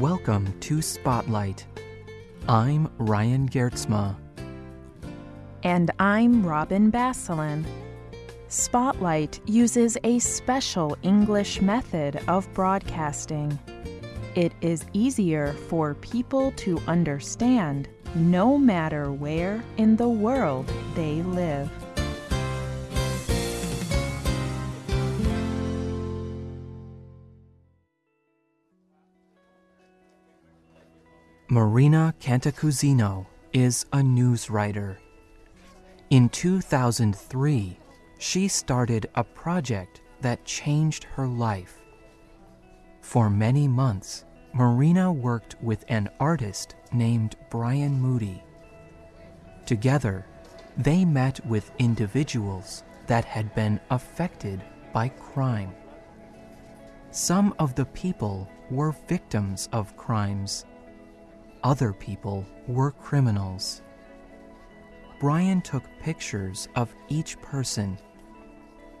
Welcome to Spotlight. I'm Ryan Geertsma. And I'm Robin Basselin. Spotlight uses a special English method of broadcasting. It is easier for people to understand no matter where in the world they live. Marina Cantacuzino is a news writer. In 2003, she started a project that changed her life. For many months, Marina worked with an artist named Brian Moody. Together, they met with individuals that had been affected by crime. Some of the people were victims of crimes other people were criminals. Brian took pictures of each person.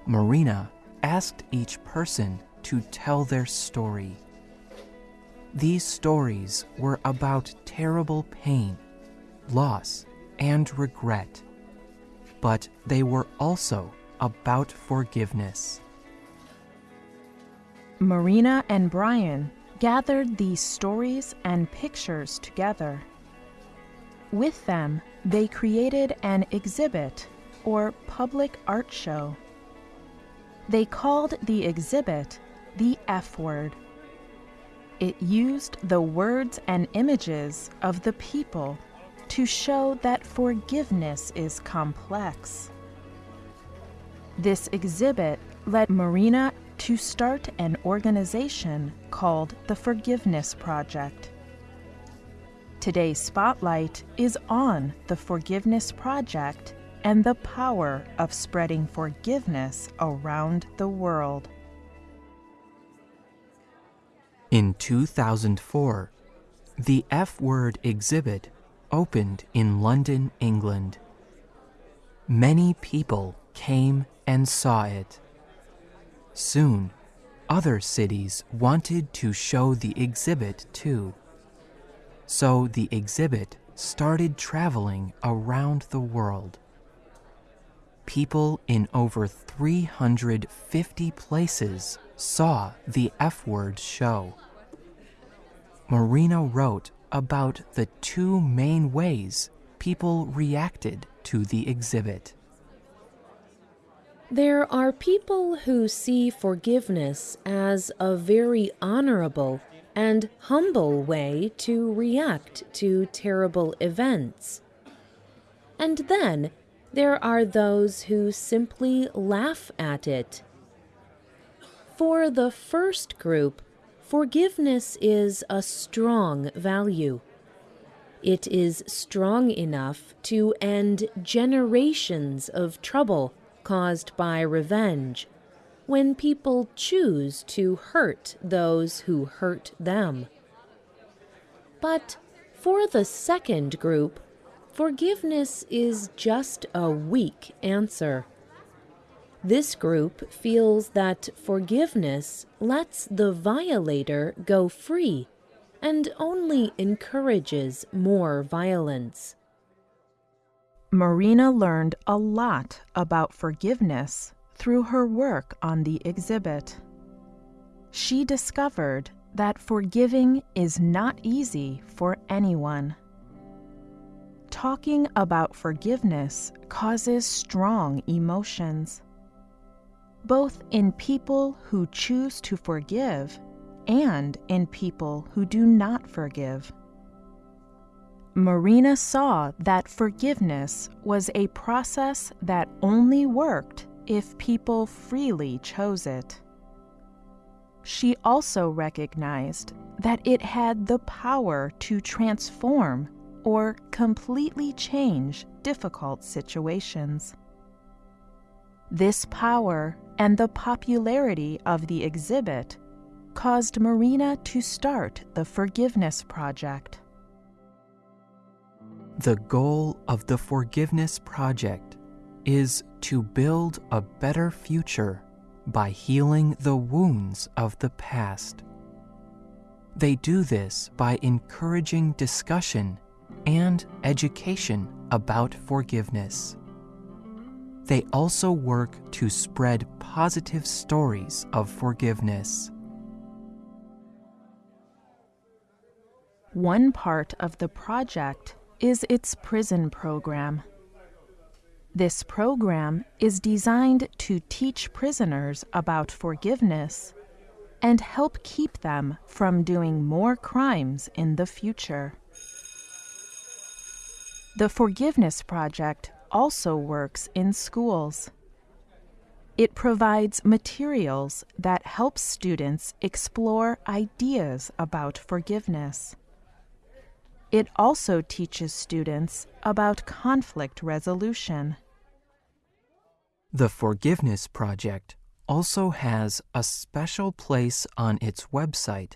Marina asked each person to tell their story. These stories were about terrible pain, loss, and regret, but they were also about forgiveness. Marina and Brian gathered these stories and pictures together. With them, they created an exhibit or public art show. They called the exhibit the F word. It used the words and images of the people to show that forgiveness is complex. This exhibit led Marina to start an organization called the Forgiveness Project. Today's spotlight is on the Forgiveness Project and the power of spreading forgiveness around the world. In 2004, the F Word exhibit opened in London, England. Many people came and saw it. Soon, other cities wanted to show the exhibit too. So the exhibit started traveling around the world. People in over 350 places saw the F word show. Marina wrote about the two main ways people reacted to the exhibit. There are people who see forgiveness as a very honorable and humble way to react to terrible events. And then there are those who simply laugh at it. For the first group, forgiveness is a strong value. It is strong enough to end generations of trouble caused by revenge, when people choose to hurt those who hurt them. But for the second group, forgiveness is just a weak answer. This group feels that forgiveness lets the violator go free and only encourages more violence. Marina learned a lot about forgiveness through her work on the exhibit. She discovered that forgiving is not easy for anyone. Talking about forgiveness causes strong emotions, both in people who choose to forgive and in people who do not forgive. Marina saw that forgiveness was a process that only worked if people freely chose it. She also recognized that it had the power to transform or completely change difficult situations. This power and the popularity of the exhibit caused Marina to start the Forgiveness Project. The goal of the Forgiveness Project is to build a better future by healing the wounds of the past. They do this by encouraging discussion and education about forgiveness. They also work to spread positive stories of forgiveness. One part of the project is its prison program. This program is designed to teach prisoners about forgiveness and help keep them from doing more crimes in the future. The Forgiveness Project also works in schools. It provides materials that help students explore ideas about forgiveness. It also teaches students about conflict resolution. The Forgiveness Project also has a special place on its website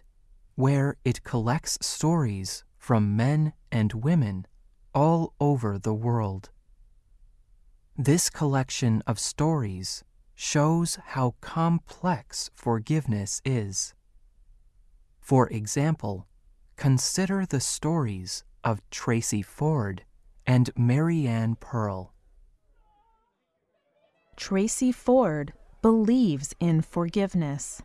where it collects stories from men and women all over the world. This collection of stories shows how complex forgiveness is. For example, consider the stories of Tracy Ford and Mariane Pearl. Tracy Ford believes in forgiveness,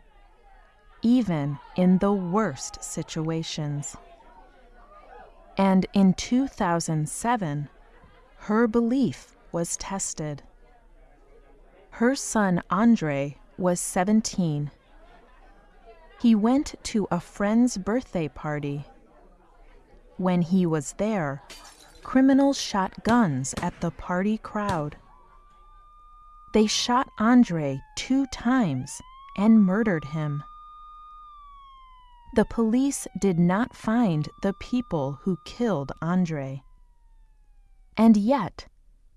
even in the worst situations. And in 2007, her belief was tested. Her son Andre was 17. He went to a friend's birthday party. When he was there, criminals shot guns at the party crowd. They shot Andre two times and murdered him. The police did not find the people who killed Andre. And yet,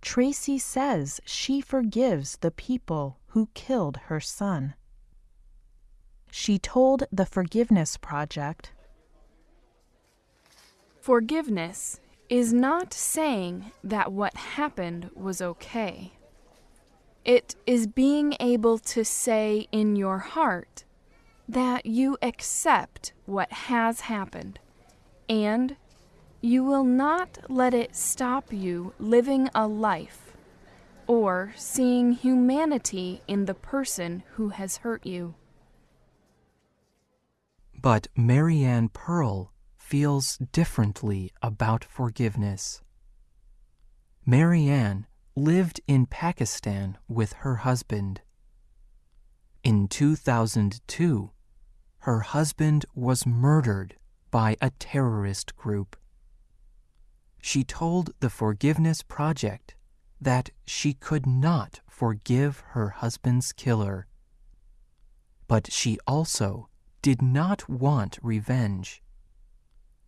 Tracy says she forgives the people who killed her son. She told the Forgiveness Project Forgiveness is not saying that what happened was okay. It is being able to say in your heart that you accept what has happened and you will not let it stop you living a life or seeing humanity in the person who has hurt you. But Mariane Pearl feels differently about forgiveness. Mariane lived in Pakistan with her husband. In 2002, her husband was murdered by a terrorist group. She told the Forgiveness Project that she could not forgive her husband's killer. But she also did not want revenge.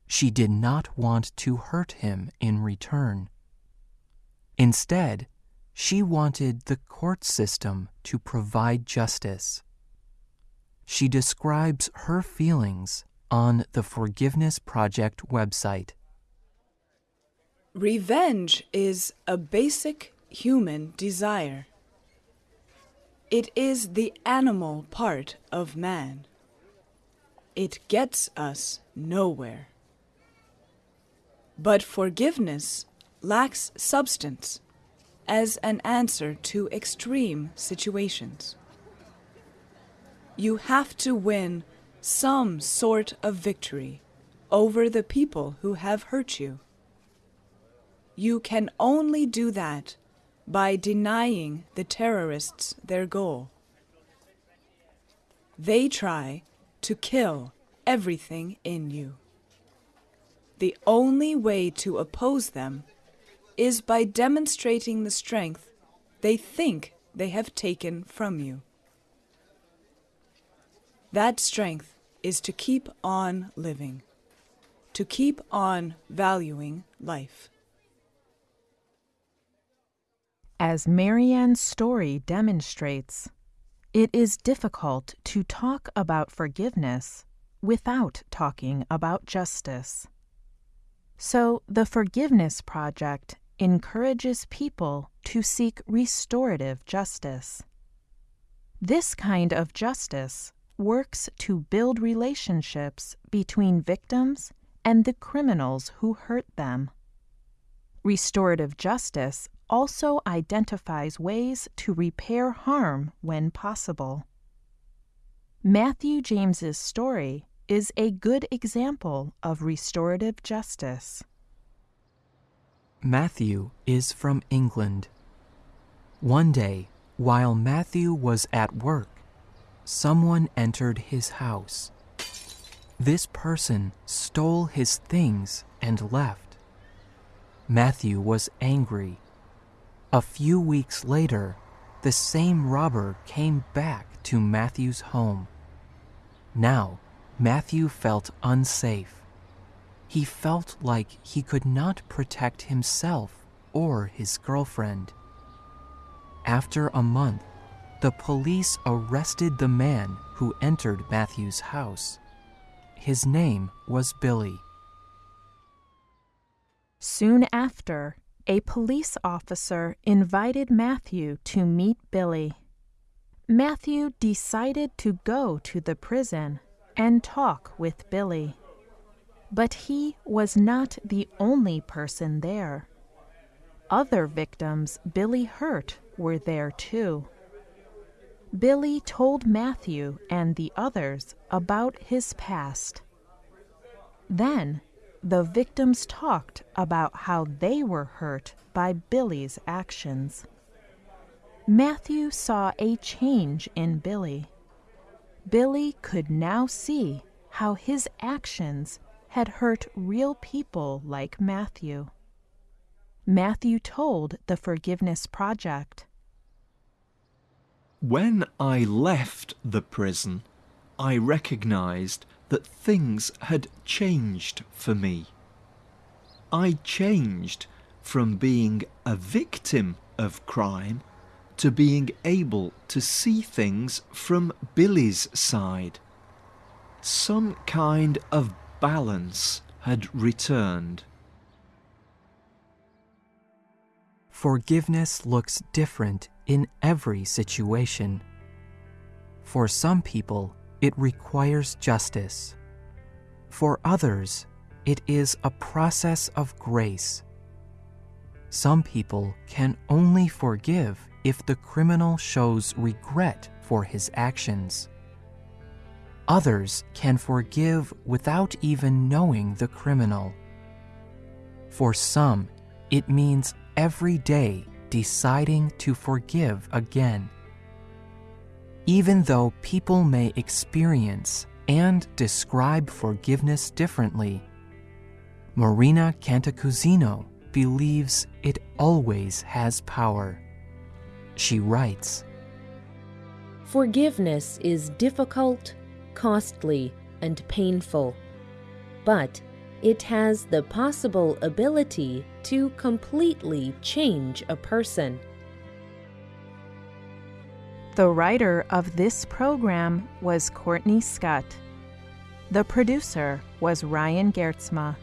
She did not want to hurt him in return. Instead, she wanted the court system to provide justice. She describes her feelings on the Forgiveness Project website. Revenge is a basic human desire. It is the animal part of man. It gets us nowhere. But forgiveness lacks substance as an answer to extreme situations. You have to win some sort of victory over the people who have hurt you. You can only do that by denying the terrorists their goal. They try to kill everything in you. The only way to oppose them is by demonstrating the strength they think they have taken from you. That strength is to keep on living, to keep on valuing life. As Mariane's story demonstrates, it is difficult to talk about forgiveness without talking about justice. So, the Forgiveness Project encourages people to seek restorative justice. This kind of justice works to build relationships between victims and the criminals who hurt them. Restorative justice also identifies ways to repair harm when possible. Matthew James's story is a good example of restorative justice. Matthew is from England. One day, while Matthew was at work, someone entered his house. This person stole his things and left. Matthew was angry. A few weeks later, the same robber came back to Matthew's home. Now, Matthew felt unsafe. He felt like he could not protect himself or his girlfriend. After a month, the police arrested the man who entered Matthew's house. His name was Billy. Soon after, a police officer invited Matthew to meet Billy. Matthew decided to go to the prison and talk with Billy. But he was not the only person there. Other victims Billy hurt were there too. Billy told Matthew and the others about his past. Then the victims talked about how they were hurt by Billy's actions. Matthew saw a change in Billy. Billy could now see how his actions had hurt real people like Matthew. Matthew told the Forgiveness Project. When I left the prison, I recognized that things had changed for me. I changed from being a victim of crime to being able to see things from Billy's side. Some kind of balance had returned. Forgiveness looks different in every situation. For some people, it requires justice. For others, it is a process of grace. Some people can only forgive if the criminal shows regret for his actions. Others can forgive without even knowing the criminal. For some, it means every day deciding to forgive again. Even though people may experience and describe forgiveness differently, Marina Cantacuzino believes it always has power. She writes Forgiveness is difficult, costly, and painful, but it has the possible ability to completely change a person. The writer of this program was Courtney Scott. The producer was Ryan Geertsma.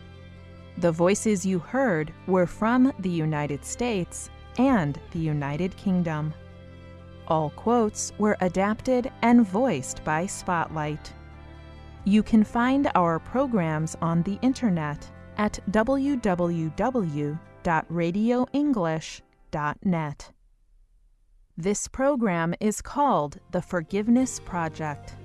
The voices you heard were from the United States and the United Kingdom. All quotes were adapted and voiced by Spotlight. You can find our programs on the internet at www.radioenglish.net. This program is called the Forgiveness Project.